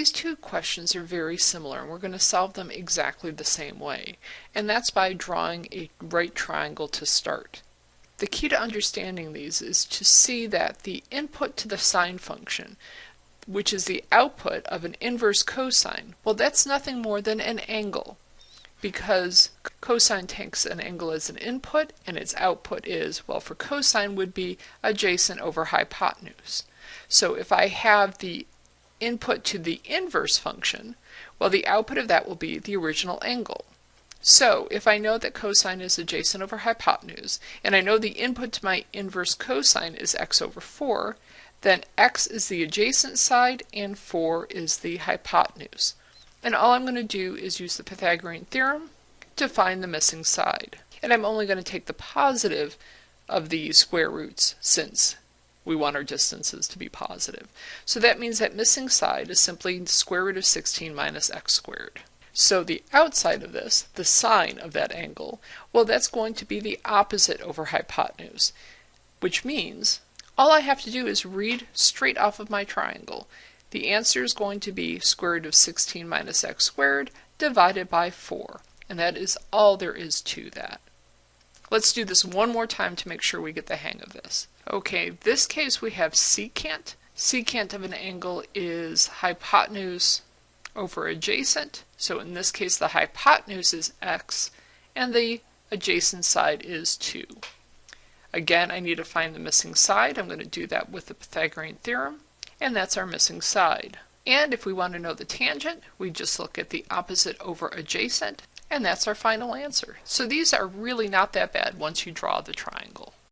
these two questions are very similar and we're going to solve them exactly the same way. And that's by drawing a right triangle to start. The key to understanding these is to see that the input to the sine function, which is the output of an inverse cosine, well that's nothing more than an angle because cosine takes an angle as an input and its output is, well for cosine would be adjacent over hypotenuse. So if I have the input to the inverse function, well the output of that will be the original angle. So if I know that cosine is adjacent over hypotenuse, and I know the input to my inverse cosine is x over 4, then x is the adjacent side and 4 is the hypotenuse. And all I'm going to do is use the Pythagorean theorem to find the missing side. And I'm only going to take the positive of the square roots since we want our distances to be positive. So that means that missing side is simply square root of 16 minus x squared. So the outside of this, the sine of that angle, well that's going to be the opposite over hypotenuse, which means all I have to do is read straight off of my triangle. The answer is going to be square root of 16 minus x squared divided by 4. And that is all there is to that. Let's do this one more time to make sure we get the hang of this. Okay, this case we have secant. Secant of an angle is hypotenuse over adjacent. So in this case the hypotenuse is x and the adjacent side is 2. Again, I need to find the missing side. I'm going to do that with the Pythagorean theorem and that's our missing side. And if we want to know the tangent, we just look at the opposite over adjacent, and that's our final answer. So these are really not that bad once you draw the triangle.